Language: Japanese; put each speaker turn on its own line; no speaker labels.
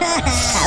Ha
ha!